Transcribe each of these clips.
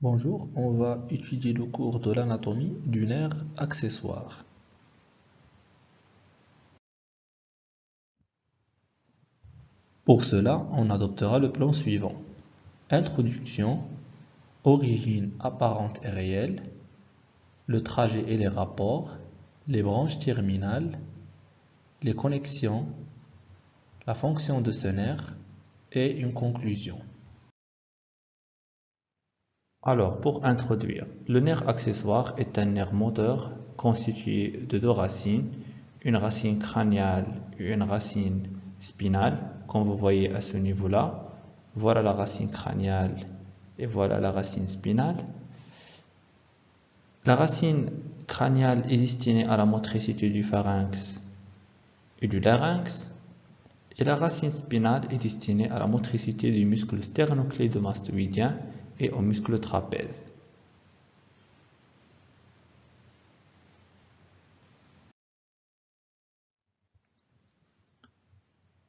Bonjour, on va étudier le cours de l'anatomie du nerf accessoire. Pour cela, on adoptera le plan suivant. Introduction, origine apparente et réelle, le trajet et les rapports, les branches terminales, les connexions, la fonction de ce nerf et une conclusion. Alors, pour introduire, le nerf accessoire est un nerf moteur constitué de deux racines, une racine crâniale et une racine spinale, comme vous voyez à ce niveau-là. Voilà la racine crâniale et voilà la racine spinale. La racine crâniale est destinée à la motricité du pharynx et du larynx, et la racine spinale est destinée à la motricité du muscle sternocléidomastoïdien et au muscle trapèze.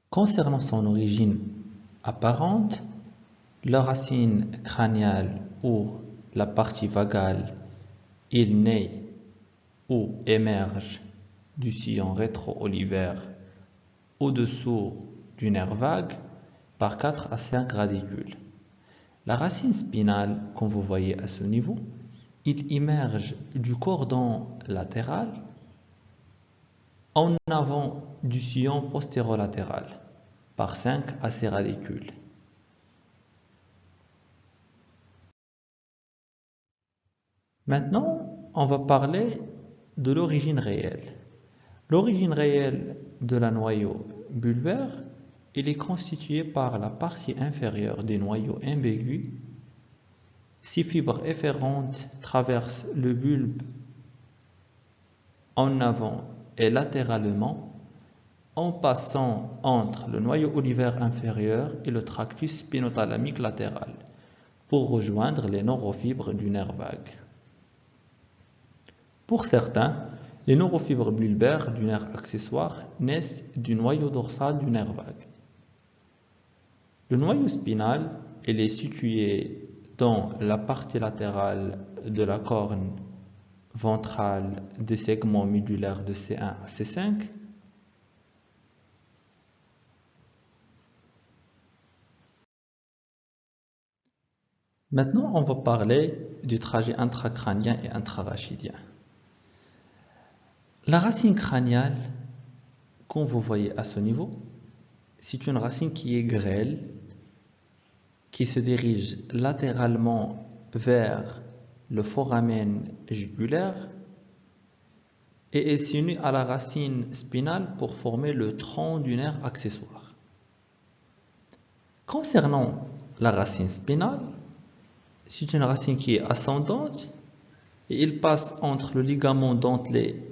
Concernant son origine apparente, la racine crâniale ou la partie vagale, il naît ou émerge du sillon rétro-olivaire au-dessous du nerf vague par 4 à 5 radicules. La racine spinale, comme vous voyez à ce niveau, il émerge du cordon latéral en avant du sillon postérolatéral par 5 à 6 radicules. Maintenant, on va parler de l'origine réelle. L'origine réelle de la noyau bulbaire il est constitué par la partie inférieure des noyaux imbigus. Six fibres efférentes traversent le bulbe en avant et latéralement en passant entre le noyau olivaire inférieur et le tractus spinothalamique latéral pour rejoindre les neurofibres du nerf vague. Pour certains, les neurofibres bulbaires du nerf accessoire naissent du noyau dorsal du nerf vague. Le noyau spinal, est situé dans la partie latérale de la corne ventrale des segments médulaires de C1 à C5. Maintenant, on va parler du trajet intracrânien et intrarachidien. La racine crâniale, comme vous voyez à ce niveau, c'est une racine qui est grêle qui se dirige latéralement vers le foramen jugulaire et est s'unit à la racine spinale pour former le tronc du nerf accessoire. Concernant la racine spinale, c'est une racine qui est ascendante et il passe entre le ligament dentelé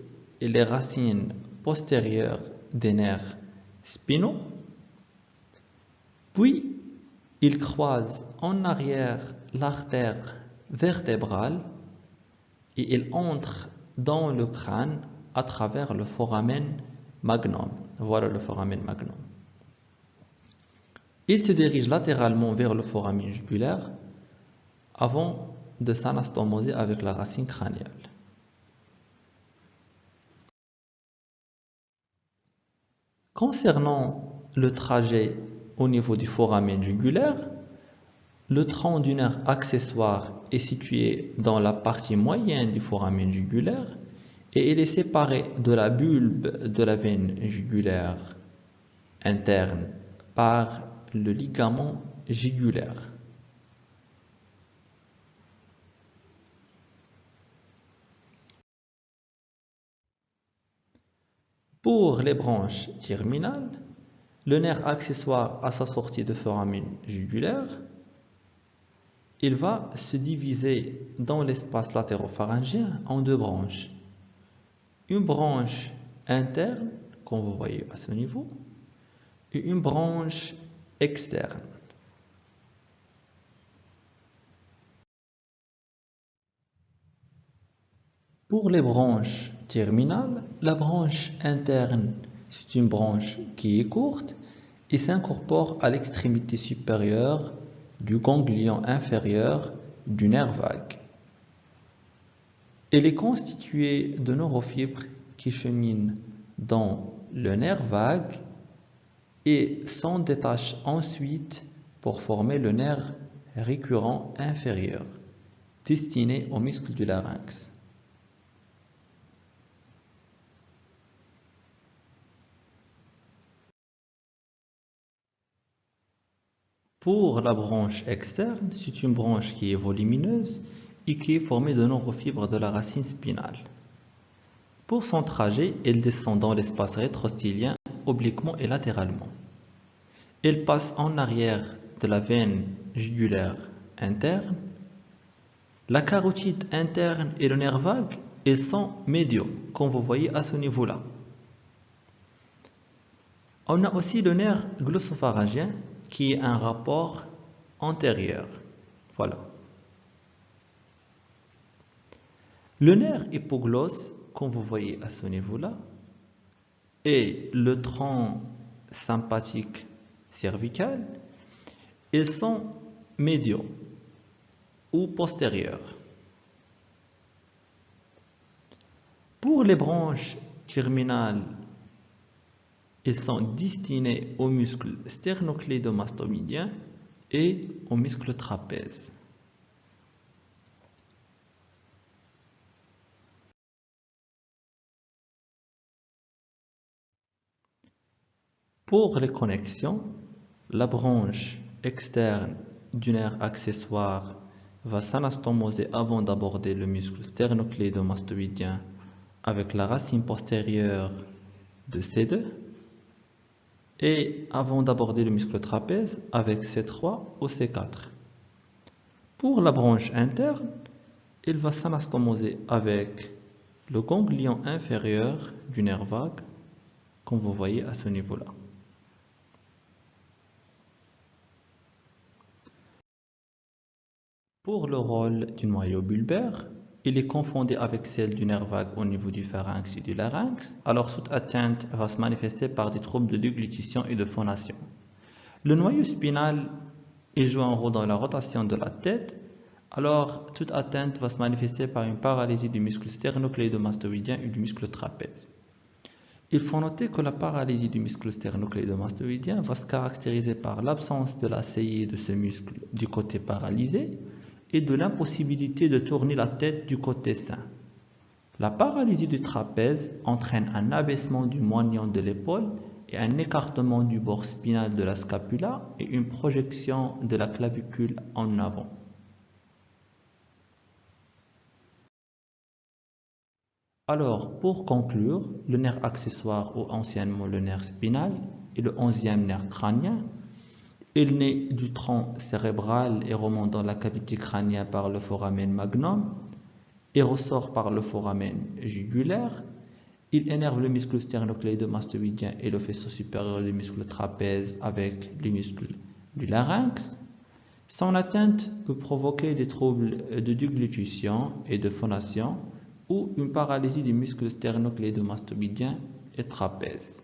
et les racines postérieures des nerfs spinaux. Puis, il croise en arrière l'artère vertébrale et il entre dans le crâne à travers le foramen magnum. Voilà le foramen magnum. Il se dirige latéralement vers le foramen jugulaire avant de s'anastomoser avec la racine crânienne. Concernant le trajet au niveau du foramen jugulaire. Le tronc du nerf accessoire est situé dans la partie moyenne du foramen jugulaire et il est séparé de la bulbe de la veine jugulaire interne par le ligament jugulaire. Pour les branches terminales, le nerf accessoire à sa sortie de foramen jugulaire, il va se diviser dans l'espace latéropharyngien en deux branches. Une branche interne, comme vous voyez à ce niveau, et une branche externe. Pour les branches terminales, la branche interne c'est une branche qui est courte et s'incorpore à l'extrémité supérieure du ganglion inférieur du nerf vague. Elle est constituée de neurofibres qui cheminent dans le nerf vague et s'en détachent ensuite pour former le nerf récurrent inférieur, destiné au muscle du larynx. Pour la branche externe, c'est une branche qui est volumineuse et qui est formée de nombreuses fibres de la racine spinale. Pour son trajet, elle descend dans l'espace rétrostylien obliquement et latéralement. Elle passe en arrière de la veine jugulaire interne. La carotide interne et le nerf vague, ils sont médiaux, comme vous voyez à ce niveau-là. On a aussi le nerf glossopharyngien qui est un rapport antérieur. Voilà. Le nerf hypoglosse, comme vous voyez à ce niveau-là, et le tronc sympathique cervical, ils sont médiaux ou postérieurs. Pour les branches terminales ils sont destinés aux muscles sternocléidomastomédiens et aux muscles trapèzes. Pour les connexions, la branche externe du nerf accessoire va s'anastomoser avant d'aborder le muscle sternocléidomastoïdien avec la racine postérieure de C2 et avant d'aborder le muscle trapèze avec C3 ou C4. Pour la branche interne, il va s'anastomoser avec le ganglion inférieur du nerf vague, comme vous voyez à ce niveau-là. Pour le rôle du noyau bulbaire, il est confondé avec celle du nerf vague au niveau du pharynx et du larynx, alors toute atteinte va se manifester par des troubles de déglutition et de phonation. Le noyau spinal il joue un rôle dans la rotation de la tête, alors toute atteinte va se manifester par une paralysie du muscle sternocléidomastoïdien et du muscle trapèze. Il faut noter que la paralysie du muscle sternocléidomastoïdien va se caractériser par l'absence de la saillie de ce muscle du côté paralysé, et de l'impossibilité de tourner la tête du côté sain. La paralysie du trapèze entraîne un abaissement du moignon de l'épaule et un écartement du bord spinal de la scapula et une projection de la clavicule en avant. Alors, pour conclure, le nerf accessoire ou anciennement le nerf spinal est le onzième nerf crânien il naît du tronc cérébral et remonte dans la cavité crânienne par le foramen magnum et ressort par le foramen jugulaire. Il énerve le muscle sternocléidomastoïdien et le faisceau supérieur du muscle trapèze avec les muscles du larynx. Son atteinte peut provoquer des troubles de déglutition et de phonation ou une paralysie du muscle sternocléidomastoïdien et trapèze.